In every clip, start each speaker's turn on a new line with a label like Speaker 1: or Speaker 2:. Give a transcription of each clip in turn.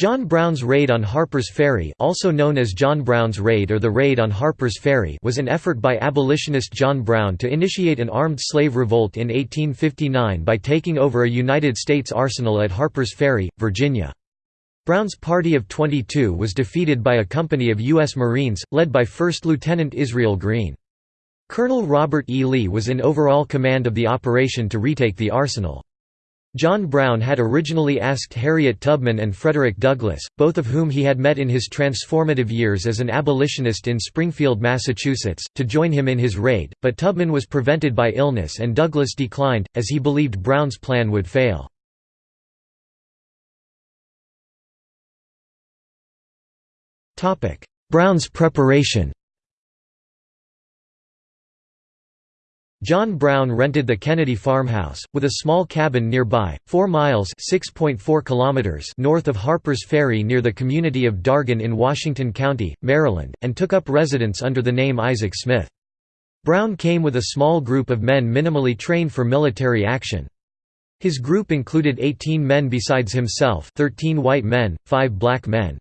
Speaker 1: John Brown's Raid on Harper's Ferry also known as John Brown's Raid or the Raid on Harper's Ferry was an effort by abolitionist John Brown to initiate an armed slave revolt in 1859 by taking over a United States arsenal at Harper's Ferry, Virginia. Brown's party of 22 was defeated by a company of U.S. Marines, led by 1st Lieutenant Israel Green. Colonel Robert E. Lee was in overall command of the operation to retake the arsenal. John Brown had originally asked Harriet Tubman and Frederick Douglass, both of whom he had met in his transformative years as an abolitionist in Springfield, Massachusetts, to join him in his raid, but Tubman was prevented by illness and Douglass declined, as he believed Brown's plan would fail. Brown's preparation John Brown rented the Kennedy farmhouse, with a small cabin nearby, 4 miles kilometers north of Harper's Ferry near the community of Dargan in Washington County, Maryland, and took up residence under the name Isaac Smith. Brown came with a small group of men minimally trained for military action. His group included 18 men besides himself 13 white men, 5 black men.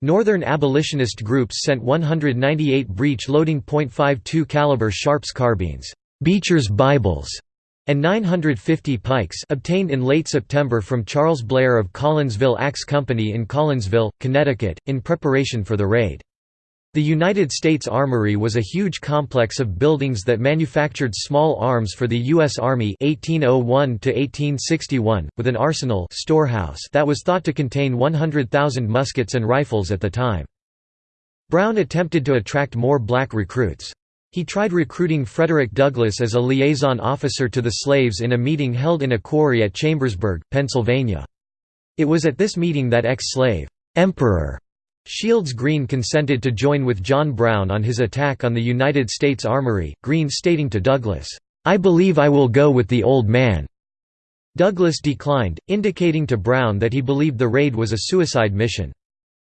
Speaker 1: Northern abolitionist groups sent 198 breech-loading .52 caliber Sharps carbines. Beecher's Bibles, and 950 pikes obtained in late September from Charles Blair of Collinsville Axe Company in Collinsville, Connecticut, in preparation for the raid. The United States Armory was a huge complex of buildings that manufactured small arms for the U.S. Army 1801 with an arsenal storehouse that was thought to contain 100,000 muskets and rifles at the time. Brown attempted to attract more black recruits. He tried recruiting Frederick Douglass as a liaison officer to the slaves in a meeting held in a quarry at Chambersburg, Pennsylvania. It was at this meeting that ex-slave, Emperor Shields Green consented to join with John Brown on his attack on the United States Armory, Green stating to Douglass, "'I believe I will go with the old man'". Douglass declined, indicating to Brown that he believed the raid was a suicide mission.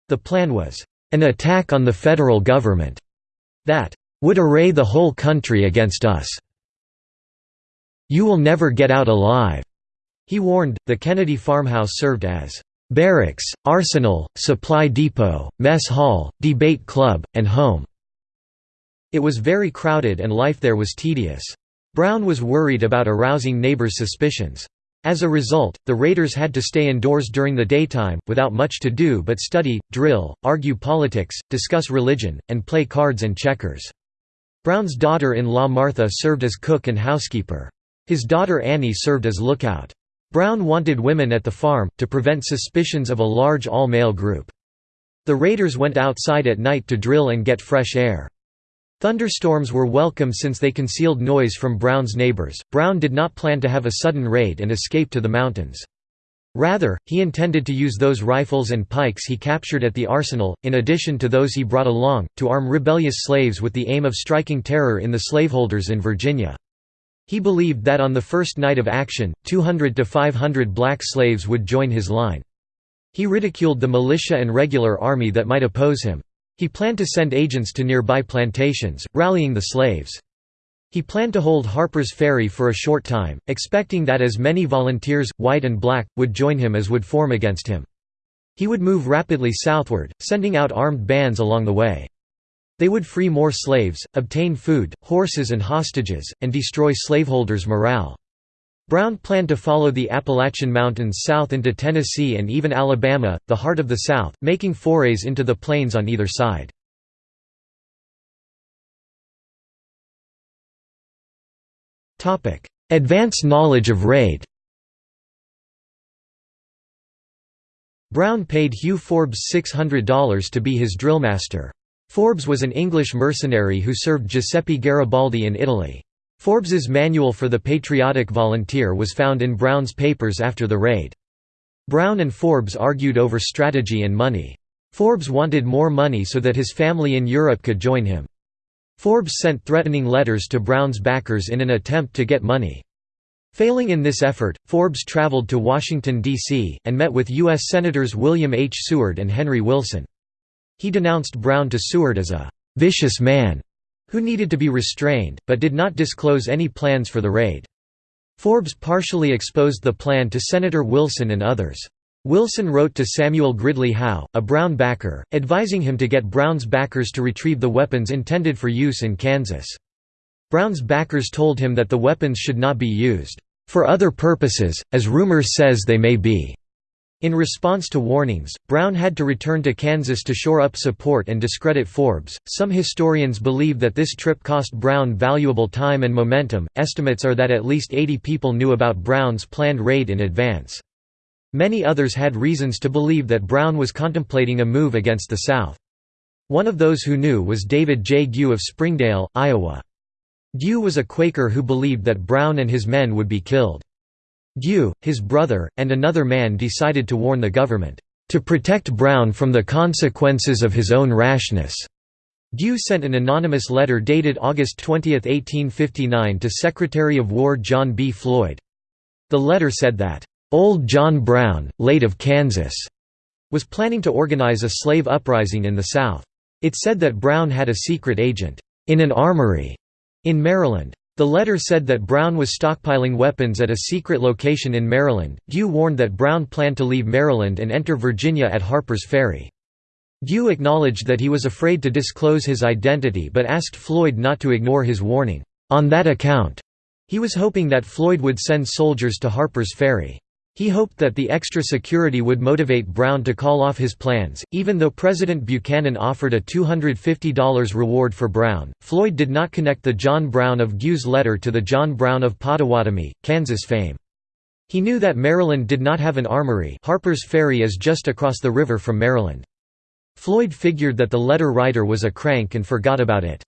Speaker 1: The plan was, "'an attack on the federal government' that would array the whole country against us. You will never get out alive." He warned, the Kennedy farmhouse served as barracks, arsenal, supply depot, mess hall, debate club, and home. It was very crowded and life there was tedious. Brown was worried about arousing neighbors' suspicions. As a result, the raiders had to stay indoors during the daytime, without much to do but study, drill, argue politics, discuss religion, and play cards and checkers. Brown's daughter-in-law Martha served as cook and housekeeper. His daughter Annie served as lookout. Brown wanted women at the farm, to prevent suspicions of a large all-male group. The raiders went outside at night to drill and get fresh air. Thunderstorms were welcome since they concealed noise from Brown's neighbors. Brown did not plan to have a sudden raid and escape to the mountains. Rather, he intended to use those rifles and pikes he captured at the arsenal, in addition to those he brought along, to arm rebellious slaves with the aim of striking terror in the slaveholders in Virginia. He believed that on the first night of action, 200 to 500 black slaves would join his line. He ridiculed the militia and regular army that might oppose him. He planned to send agents to nearby plantations, rallying the slaves. He planned to hold Harper's Ferry for a short time, expecting that as many volunteers, white and black, would join him as would form against him. He would move rapidly southward, sending out armed bands along the way. They would free more slaves, obtain food, horses and hostages, and destroy slaveholders' morale. Brown planned to follow the Appalachian Mountains south into Tennessee and even Alabama, the heart of the South, making forays into the plains on either side. Advance knowledge of raid Brown paid Hugh Forbes $600 to be his drillmaster. Forbes was an English mercenary who served Giuseppe Garibaldi in Italy. Forbes's manual for the patriotic volunteer was found in Brown's papers after the raid. Brown and Forbes argued over strategy and money. Forbes wanted more money so that his family in Europe could join him. Forbes sent threatening letters to Brown's backers in an attempt to get money. Failing in this effort, Forbes traveled to Washington, D.C., and met with U.S. Senators William H. Seward and Henry Wilson. He denounced Brown to Seward as a «vicious man» who needed to be restrained, but did not disclose any plans for the raid. Forbes partially exposed the plan to Senator Wilson and others. Wilson wrote to Samuel Gridley Howe, a Brown backer, advising him to get Brown's backers to retrieve the weapons intended for use in Kansas. Brown's backers told him that the weapons should not be used, "...for other purposes, as rumor says they may be." In response to warnings, Brown had to return to Kansas to shore up support and discredit Forbes. Some historians believe that this trip cost Brown valuable time and momentum. Estimates are that at least 80 people knew about Brown's planned raid in advance. Many others had reasons to believe that Brown was contemplating a move against the South. One of those who knew was David J. Gue of Springdale, Iowa. Gue was a Quaker who believed that Brown and his men would be killed. Gue, his brother, and another man decided to warn the government, "...to protect Brown from the consequences of his own rashness." Gue sent an anonymous letter dated August 20, 1859 to Secretary of War John B. Floyd. The letter said that, "...old John Brown, late of Kansas," was planning to organize a slave uprising in the South. It said that Brown had a secret agent, "...in an armory," in Maryland. The letter said that Brown was stockpiling weapons at a secret location in Maryland. Gue warned that Brown planned to leave Maryland and enter Virginia at Harper's Ferry. Gue acknowledged that he was afraid to disclose his identity but asked Floyd not to ignore his warning. On that account, he was hoping that Floyd would send soldiers to Harper's Ferry. He hoped that the extra security would motivate Brown to call off his plans. Even though President Buchanan offered a $250 reward for Brown, Floyd did not connect the John Brown of Gue's letter to the John Brown of Pottawatomie, Kansas fame. He knew that Maryland did not have an armory Harper's Ferry is just across the river from Maryland. Floyd figured that the letter writer was a crank and forgot about it.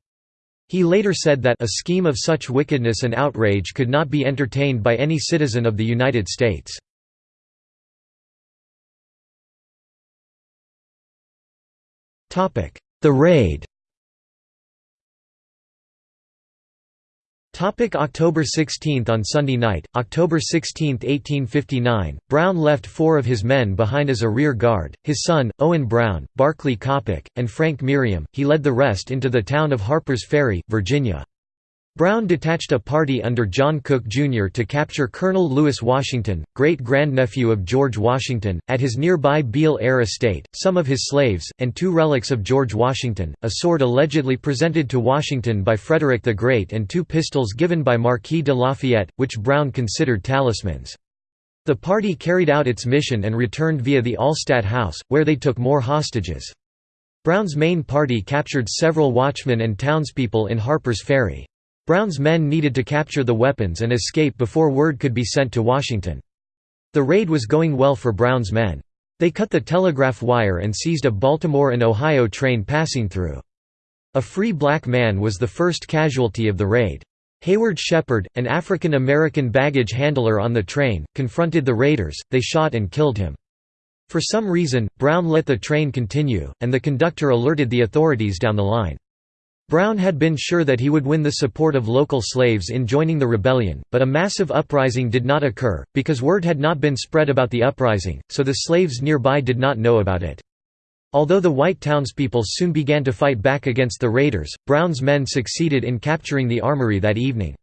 Speaker 1: He later said that a scheme of such wickedness and outrage could not be entertained by any citizen of the United States. The raid Topic October 16 On Sunday night, October 16, 1859, Brown left four of his men behind as a rear guard, his son, Owen Brown, Barclay Coppoc, and Frank Merriam. he led the rest into the town of Harper's Ferry, Virginia. Brown detached a party under John Cook, Jr. to capture Colonel Lewis Washington, great-grandnephew of George Washington, at his nearby Beall-Air estate, some of his slaves, and two relics of George Washington, a sword allegedly presented to Washington by Frederick the Great and two pistols given by Marquis de Lafayette, which Brown considered talismans. The party carried out its mission and returned via the Allstadt House, where they took more hostages. Brown's main party captured several watchmen and townspeople in Harper's Ferry. Brown's men needed to capture the weapons and escape before word could be sent to Washington. The raid was going well for Brown's men. They cut the telegraph wire and seized a Baltimore and Ohio train passing through. A free black man was the first casualty of the raid. Hayward Shepard, an African American baggage handler on the train, confronted the raiders, they shot and killed him. For some reason, Brown let the train continue, and the conductor alerted the authorities down the line. Brown had been sure that he would win the support of local slaves in joining the rebellion, but a massive uprising did not occur, because word had not been spread about the uprising, so the slaves nearby did not know about it. Although the white townspeople soon began to fight back against the raiders, Brown's men succeeded in capturing the armory that evening.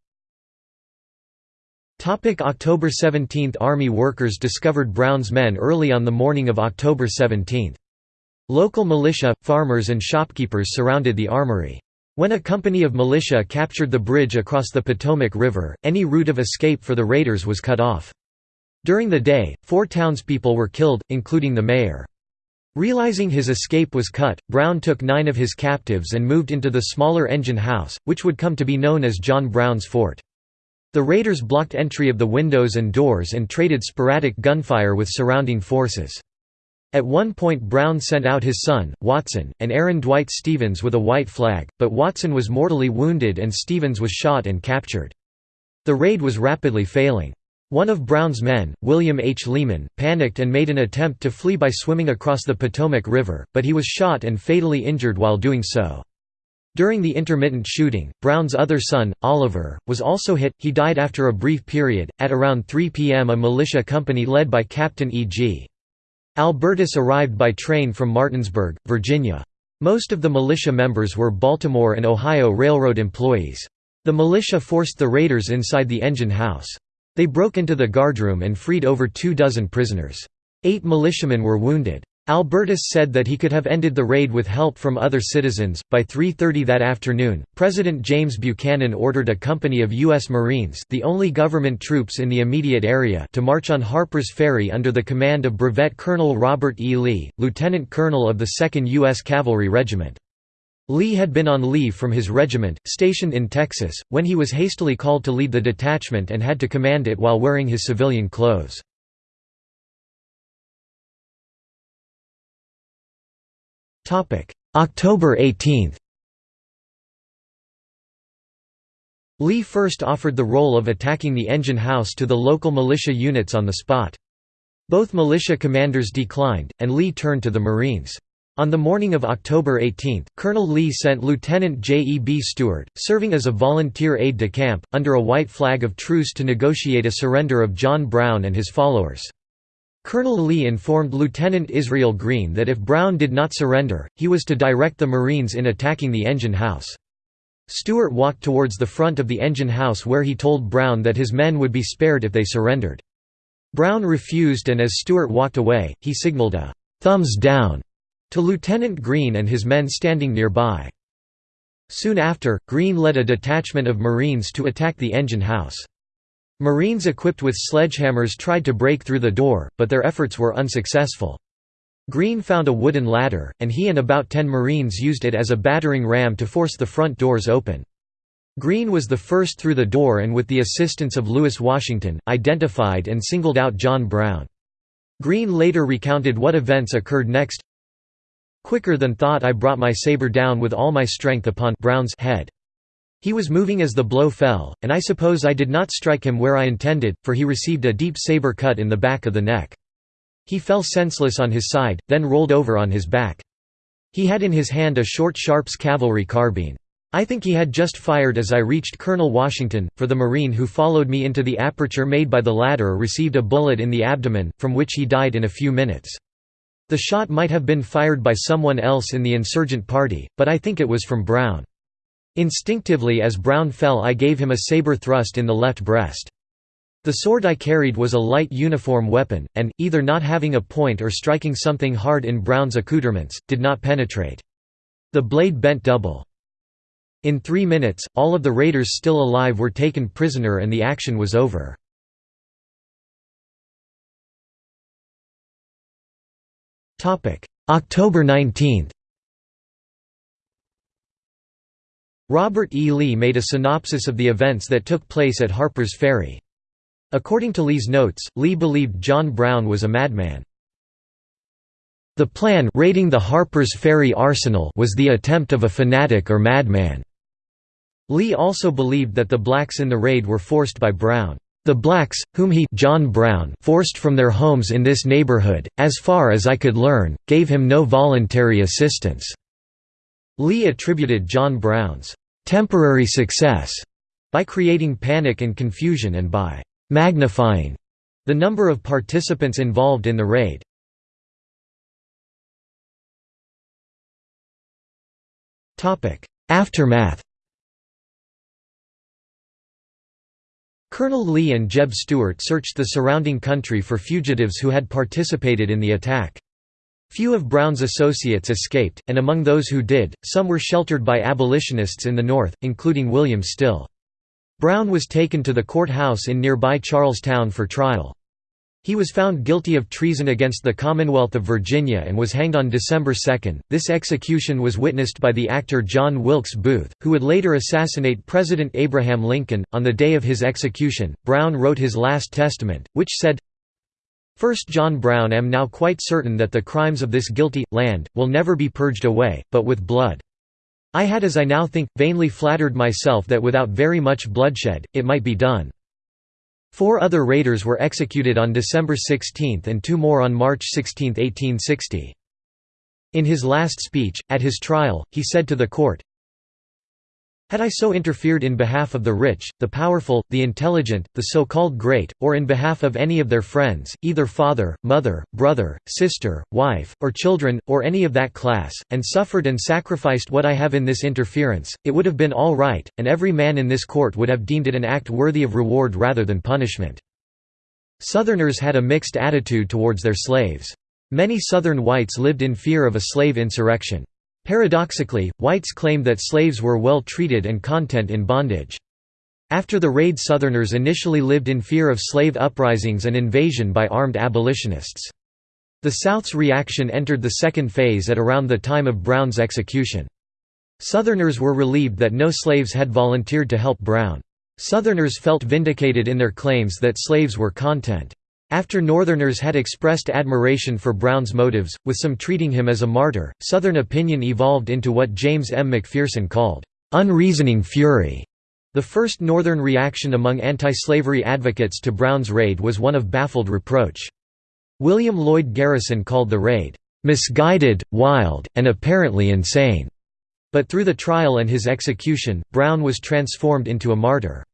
Speaker 1: October 17 – Army workers discovered Brown's men early on the morning of October 17. Local militia, farmers and shopkeepers surrounded the armory. When a company of militia captured the bridge across the Potomac River, any route of escape for the raiders was cut off. During the day, four townspeople were killed, including the mayor. Realizing his escape was cut, Brown took nine of his captives and moved into the smaller engine house, which would come to be known as John Brown's fort. The raiders blocked entry of the windows and doors and traded sporadic gunfire with surrounding forces. At one point Brown sent out his son, Watson, and Aaron Dwight Stevens with a white flag, but Watson was mortally wounded and Stevens was shot and captured. The raid was rapidly failing. One of Brown's men, William H. Leeman, panicked and made an attempt to flee by swimming across the Potomac River, but he was shot and fatally injured while doing so. During the intermittent shooting, Brown's other son, Oliver, was also hit, he died after a brief period. At around 3 p.m., a militia company led by Captain E.G. Alburtis arrived by train from Martinsburg, Virginia. Most of the militia members were Baltimore and Ohio Railroad employees. The militia forced the raiders inside the engine house. They broke into the guardroom and freed over two dozen prisoners. Eight militiamen were wounded. Alburtis said that he could have ended the raid with help from other citizens. By 3:30 that afternoon, President James Buchanan ordered a company of US Marines, the only government troops in the immediate area, to march on Harper's Ferry under the command of Brevet Colonel Robert E. Lee, lieutenant colonel of the 2nd US Cavalry Regiment. Lee had been on leave from his regiment, stationed in Texas, when he was hastily called to lead the detachment and had to command it while wearing his civilian clothes. October 18 Lee first offered the role of attacking the engine house to the local militia units on the spot. Both militia commanders declined, and Lee turned to the Marines. On the morning of October 18, Colonel Lee sent Lieutenant J. E. B. Stuart, serving as a volunteer aide-de-camp, under a white flag of truce to negotiate a surrender of John Brown and his followers. Colonel Lee informed Lieutenant Israel Green that if Brown did not surrender, he was to direct the Marines in attacking the engine house. Stuart walked towards the front of the engine house where he told Brown that his men would be spared if they surrendered. Brown refused and as Stuart walked away, he signaled a «thumbs down» to Lieutenant Green and his men standing nearby. Soon after, Green led a detachment of Marines to attack the engine house. Marines equipped with sledgehammers tried to break through the door, but their efforts were unsuccessful. Green found a wooden ladder, and he and about ten Marines used it as a battering ram to force the front doors open. Green was the first through the door and with the assistance of Lewis Washington, identified and singled out John Brown. Green later recounted what events occurred next. Quicker than thought I brought my saber down with all my strength upon Brown's head. He was moving as the blow fell, and I suppose I did not strike him where I intended, for he received a deep saber cut in the back of the neck. He fell senseless on his side, then rolled over on his back. He had in his hand a short Sharps cavalry carbine. I think he had just fired as I reached Colonel Washington, for the Marine who followed me into the aperture made by the ladder received a bullet in the abdomen, from which he died in a few minutes. The shot might have been fired by someone else in the insurgent party, but I think it was from Brown. Instinctively as Brown fell I gave him a saber thrust in the left breast. The sword I carried was a light uniform weapon, and, either not having a point or striking something hard in Brown's accoutrements, did not penetrate. The blade bent double. In three minutes, all of the raiders still alive were taken prisoner and the action was over. October 19 Robert E. Lee made a synopsis of the events that took place at Harper's Ferry. According to Lee's notes, Lee believed John Brown was a madman. The plan raiding the Harper's Ferry arsenal was the attempt of a fanatic or madman. Lee also believed that the blacks in the raid were forced by Brown. The blacks, whom he John Brown forced from their homes in this neighborhood, as far as I could learn, gave him no voluntary assistance. Lee attributed John Brown's temporary success by creating panic and confusion and by magnifying the number of participants involved in the raid. Aftermath Colonel Lee and Jeb Stuart searched the surrounding country for fugitives who had participated in the attack. Few of Brown's associates escaped, and among those who did, some were sheltered by abolitionists in the North, including William Still. Brown was taken to the courthouse in nearby Charlestown for trial. He was found guilty of treason against the Commonwealth of Virginia and was hanged on December 2. This execution was witnessed by the actor John Wilkes Booth, who would later assassinate President Abraham Lincoln. On the day of his execution, Brown wrote his last testament, which said, First John Brown am now quite certain that the crimes of this guilty, land, will never be purged away, but with blood. I had as I now think, vainly flattered myself that without very much bloodshed, it might be done. Four other raiders were executed on December 16 and two more on March 16, 1860. In his last speech, at his trial, he said to the court, had I so interfered in behalf of the rich, the powerful, the intelligent, the so-called great, or in behalf of any of their friends, either father, mother, brother, sister, wife, or children, or any of that class, and suffered and sacrificed what I have in this interference, it would have been all right, and every man in this court would have deemed it an act worthy of reward rather than punishment. Southerners had a mixed attitude towards their slaves. Many Southern whites lived in fear of a slave insurrection. Paradoxically, whites claimed that slaves were well treated and content in bondage. After the raid Southerners initially lived in fear of slave uprisings and invasion by armed abolitionists. The South's reaction entered the second phase at around the time of Brown's execution. Southerners were relieved that no slaves had volunteered to help Brown. Southerners felt vindicated in their claims that slaves were content. After Northerners had expressed admiration for Brown's motives, with some treating him as a martyr, Southern opinion evolved into what James M. McPherson called, "...unreasoning fury." The first Northern reaction among anti-slavery advocates to Brown's raid was one of baffled reproach. William Lloyd Garrison called the raid, "...misguided, wild, and apparently insane." But through the trial and his execution, Brown was transformed into a martyr.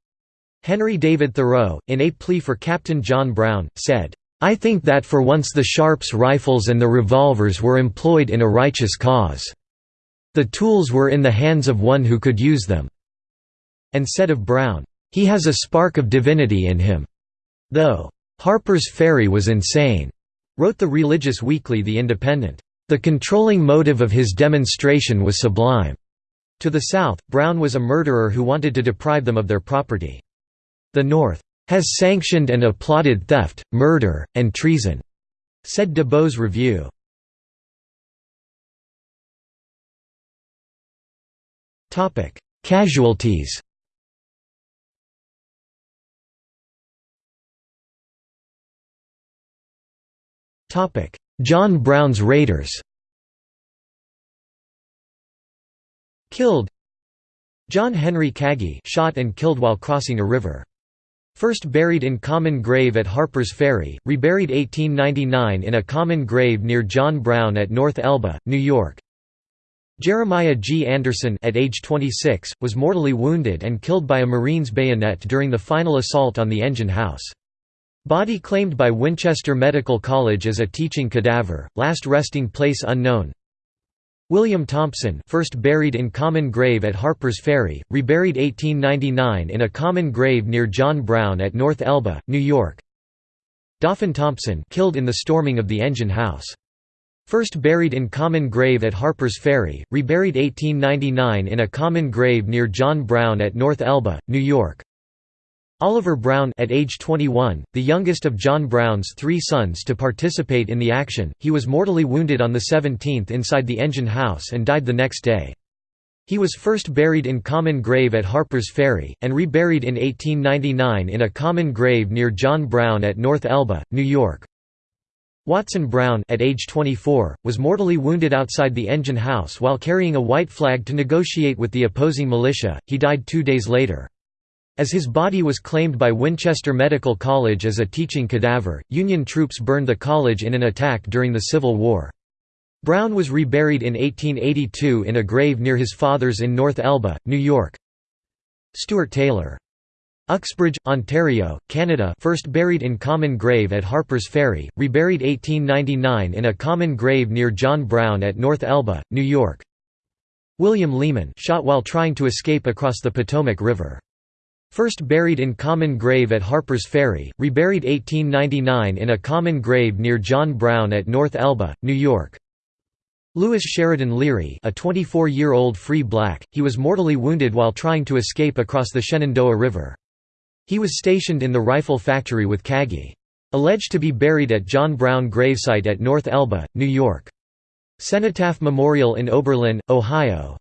Speaker 1: Henry David Thoreau, in a plea for Captain John Brown, said, I think that for once the Sharps rifles and the revolvers were employed in a righteous cause. The tools were in the hands of one who could use them." And said of Brown, "...he has a spark of divinity in him." Though Harper's Ferry was insane, wrote the religious weekly The Independent. The controlling motive of his demonstration was sublime. To the south, Brown was a murderer who wanted to deprive them of their property. The North has sanctioned and applauded theft, murder, and treason, said DeBow's Review. Topic: Casualties Topic: John Brown's Raiders Killed John Henry Kagi shot and killed while crossing a river. First buried in common grave at Harper's Ferry, reburied 1899 in a common grave near John Brown at North Elba, New York. Jeremiah G. Anderson at age 26, was mortally wounded and killed by a Marine's bayonet during the final assault on the engine house. Body claimed by Winchester Medical College as a teaching cadaver, last resting place unknown. William Thompson first buried in common grave at Harper's Ferry, reburied 1899 in a common grave near John Brown at North Elba, New York. Dauphin Thompson killed in the storming of the engine house. First buried in common grave at Harper's Ferry, reburied 1899 in a common grave near John Brown at North Elba, New York. Oliver Brown at age 21, the youngest of John Brown's three sons to participate in the action, he was mortally wounded on the 17th inside the engine house and died the next day. He was first buried in common grave at Harper's Ferry, and reburied in 1899 in a common grave near John Brown at North Elba, New York. Watson Brown at age 24, was mortally wounded outside the engine house while carrying a white flag to negotiate with the opposing militia, he died two days later. As his body was claimed by Winchester Medical College as a teaching cadaver, Union troops burned the college in an attack during the Civil War. Brown was reburied in 1882 in a grave near his father's in North Elba, New York. Stuart Taylor. Uxbridge, Ontario, Canada first buried in common grave at Harper's Ferry, reburied 1899 in a common grave near John Brown at North Elba, New York. William Leeman shot while trying to escape across the Potomac River. First buried in common grave at Harper's Ferry, reburied 1899 in a common grave near John Brown at North Elba, New York. Lewis Sheridan Leary a 24-year-old free black, he was mortally wounded while trying to escape across the Shenandoah River. He was stationed in the rifle factory with Kagi. Alleged to be buried at John Brown gravesite at North Elba, New York. Cenotaph Memorial in Oberlin, Ohio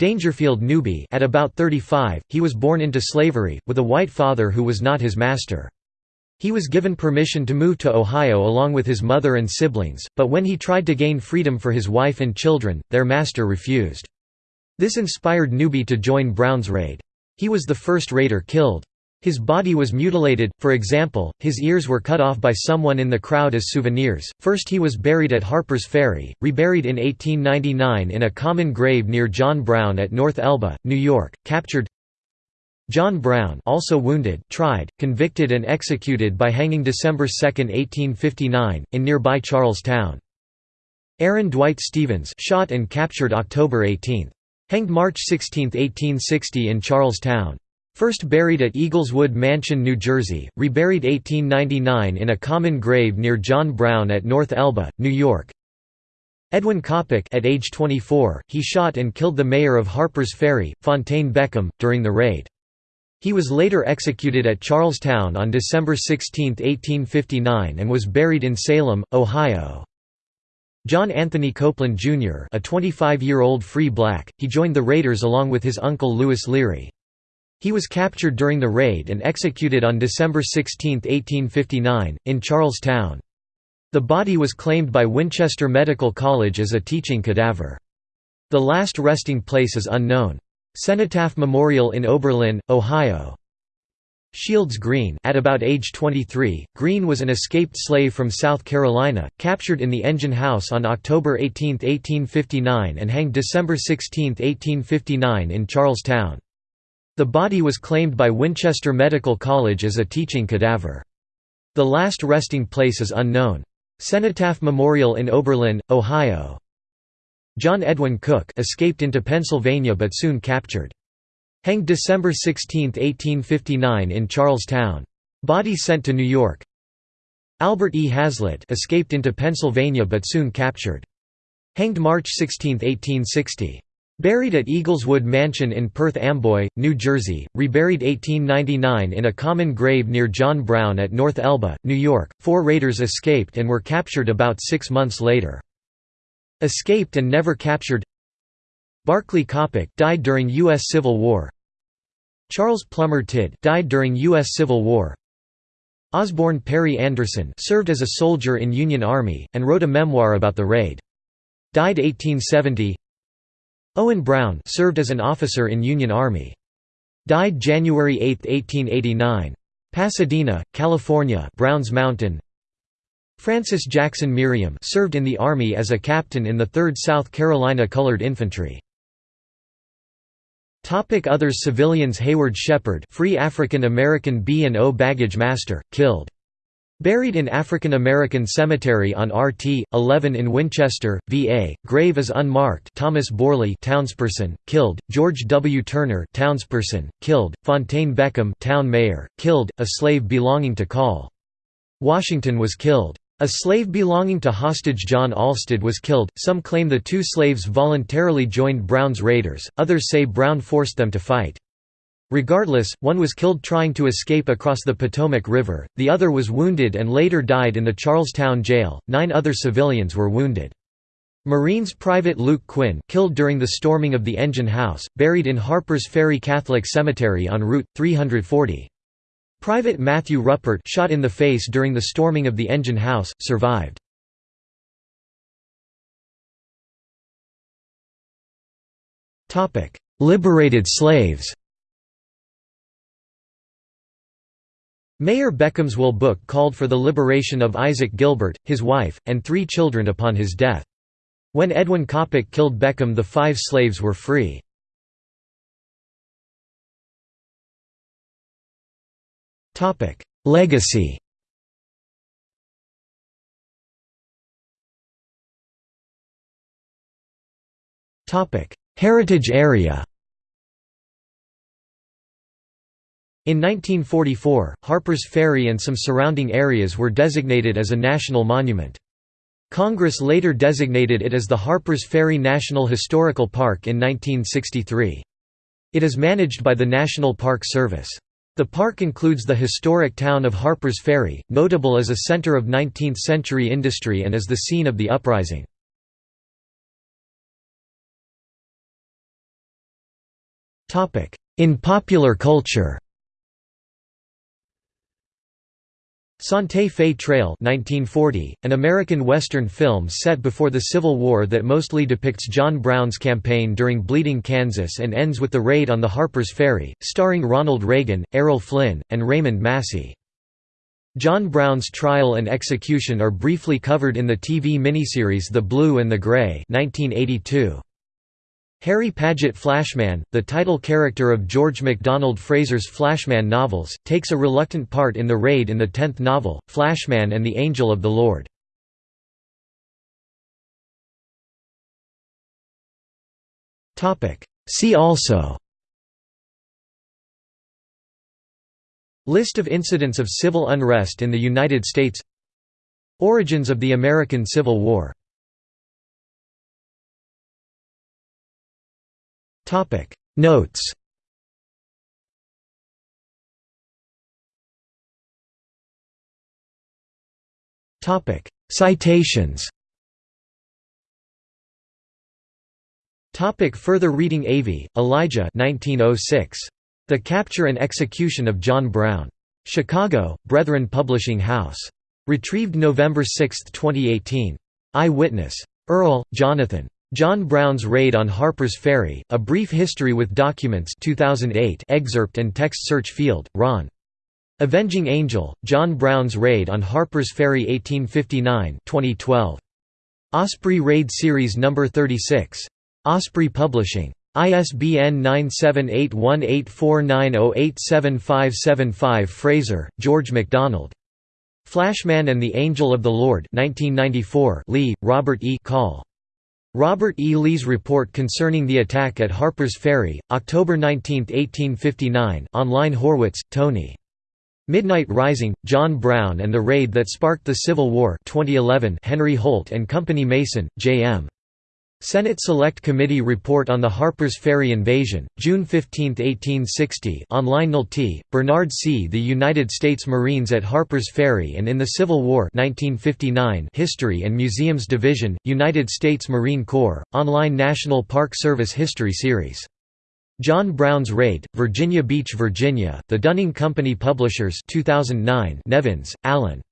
Speaker 1: Dangerfield Newby at about 35, he was born into slavery, with a white father who was not his master. He was given permission to move to Ohio along with his mother and siblings, but when he tried to gain freedom for his wife and children, their master refused. This inspired Newby to join Brown's raid. He was the first raider killed. His body was mutilated, for example, his ears were cut off by someone in the crowd as souvenirs. First he was buried at Harper's Ferry, reburied in 1899 in a common grave near John Brown at North Elba, New York, captured John Brown also wounded, tried, convicted and executed by hanging December 2, 1859, in nearby Charlestown. Aaron Dwight Stevens shot and captured October 18. Hanged March 16, 1860 in Charlestown. First buried at Eagleswood Mansion, New Jersey, reburied 1899 in a common grave near John Brown at North Elba, New York. Edwin Coppock at age 24, he shot and killed the mayor of Harpers Ferry, Fontaine Beckham, during the raid. He was later executed at Charlestown on December 16, 1859 and was buried in Salem, Ohio. John Anthony Copeland, Jr. a 25-year-old free black, he joined the raiders along with his uncle Lewis Leary. He was captured during the raid and executed on December 16, 1859, in Charlestown. The body was claimed by Winchester Medical College as a teaching cadaver. The last resting place is unknown. Cenotaph Memorial in Oberlin, Ohio. Shields Green at about age 23, Green was an escaped slave from South Carolina, captured in the engine house on October 18, 1859 and hanged December 16, 1859 in Charlestown. The body was claimed by Winchester Medical College as a teaching cadaver. The last resting place is unknown. Cenotaph Memorial in Oberlin, Ohio. John Edwin Cook escaped into Pennsylvania but soon captured. Hanged December 16, 1859 in Charlestown. Body sent to New York. Albert E. Hazlett escaped into Pennsylvania but soon captured. Hanged March 16, 1860. Buried at Eagleswood Mansion in Perth Amboy, New Jersey, reburied 1899 in a common grave near John Brown at North Elba, New York. Four raiders escaped and were captured about six months later. Escaped and never captured Barclay Coppock died during U.S. Civil War Charles Plummer Tidd died during U.S. Civil War Osborne Perry Anderson served as a soldier in Union Army, and wrote a memoir about the raid. Died 1870 Owen Brown served as an officer in Union Army. Died January 8, 1889. Pasadena, California Browns Mountain Francis Jackson Merriam served in the Army as a captain in the 3rd South Carolina Colored Infantry. Topic Others Civilians Hayward Shepherd Free African American B&O baggage master, killed Buried in African American Cemetery on RT 11 in Winchester, VA. Grave is unmarked. Thomas Borley, townsperson, killed. George W. Turner, townsperson, killed. Fontaine Beckham, town mayor, killed. A slave belonging to Call. Washington was killed. A slave belonging to hostage John Allstadt was killed. Some claim the two slaves voluntarily joined Brown's raiders. Others say Brown forced them to fight. Regardless, one was killed trying to escape across the Potomac River, the other was wounded and later died in the Charlestown jail, nine other civilians were wounded. Marines Private Luke Quinn killed during the storming of the engine house, buried in Harpers Ferry Catholic Cemetery on Route 340. Private Matthew Ruppert shot in the face during the storming of the engine house, survived. Liberated slaves Mayor Beckham's will book called for the liberation of Isaac Gilbert, his wife, and three children upon his death. When Edwin Coppock killed Beckham the five slaves were free. Legacy Heritage area In 1944, Harpers Ferry and some surrounding areas were designated as a national monument. Congress later designated it as the Harpers Ferry National Historical Park in 1963. It is managed by the National Park Service. The park includes the historic town of Harpers Ferry, notable as a center of 19th-century industry and as the scene of the uprising. In popular culture Santa Fe Trail 1940, an American Western film set before the Civil War that mostly depicts John Brown's campaign during Bleeding Kansas and ends with the raid on the Harpers Ferry, starring Ronald Reagan, Errol Flynn, and Raymond Massey. John Brown's trial and execution are briefly covered in the TV miniseries The Blue and the Gray 1982. Harry Paget Flashman, the title character of George MacDonald Fraser's Flashman novels, takes a reluctant part in the raid in the tenth novel, Flashman and the Angel of the Lord. See also List of incidents of civil unrest in the United States Origins of the American Civil War Notes Topic Citations Topic further reading Avey, Elijah 1906. The Capture and Execution of John Brown. Chicago, Brethren Publishing House. Retrieved November 6, 2018. Eye-witness. Earl, Jonathan. John Brown's Raid on Harper's Ferry, A Brief History with Documents 2008 excerpt and text search field, Ron. Avenging Angel, John Brown's Raid on Harper's Ferry 1859 2012. Osprey Raid Series No. 36. Osprey Publishing. ISBN 9781849087575 Fraser, George MacDonald. Flashman and the Angel of the Lord 1994 Lee, Robert E. Call. Robert E. Lee's report concerning the attack at Harper's Ferry, October 19, 1859 online Horwitz, Tony. Midnight Rising, John Brown and the Raid That Sparked the Civil War 2011 Henry Holt and Company Mason, J.M. Senate Select Committee Report on the Harper's Ferry Invasion, June 15, 1860 online Nolte, Bernard C. The United States Marines at Harper's Ferry and in the Civil War 1959 History and Museums Division, United States Marine Corps, online National Park Service History Series. John Brown's Raid, Virginia Beach, Virginia, The Dunning Company Publishers 2009 Nevins, Alan.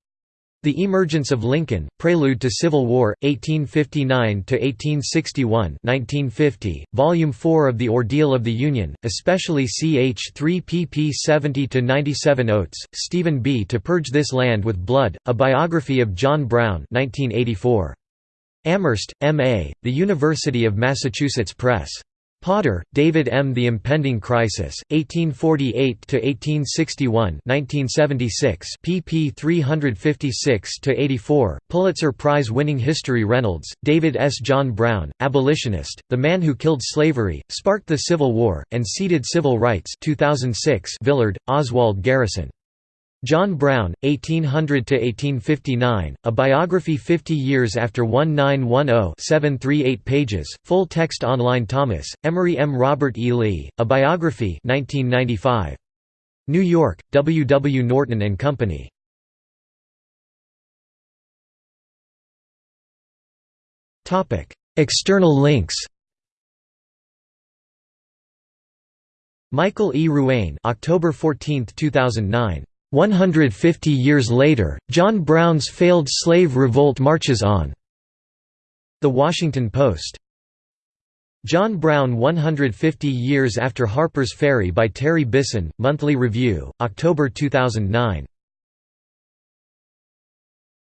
Speaker 1: The Emergence of Lincoln, Prelude to Civil War, 1859–1861 1950, Volume 4 of The Ordeal of the Union, especially ch 3 pp 70–97 Oates, Stephen B. To Purge This Land with Blood, A Biography of John Brown 1984. Amherst, M.A., The University of Massachusetts Press. Potter, David M. The Impending Crisis, 1848–1861 1976, pp 356–84, Pulitzer Prize-winning history Reynolds, David S. John Brown, Abolitionist, The Man Who Killed Slavery, Sparked the Civil War, and Seeded Civil Rights 2006 Villard, Oswald Garrison. John Brown, 1800–1859, A Biography 50 Years After 1910 738 pages, full text online Thomas, Emory M. Robert E. Lee, A Biography 1995. New York, W. W. Norton & Company. External links Michael E. Ruane October 14, 2009 150 years later, John Brown's failed slave revolt marches on. The Washington Post. John Brown 150 Years After Harper's Ferry by Terry Bisson, Monthly Review, October 2009.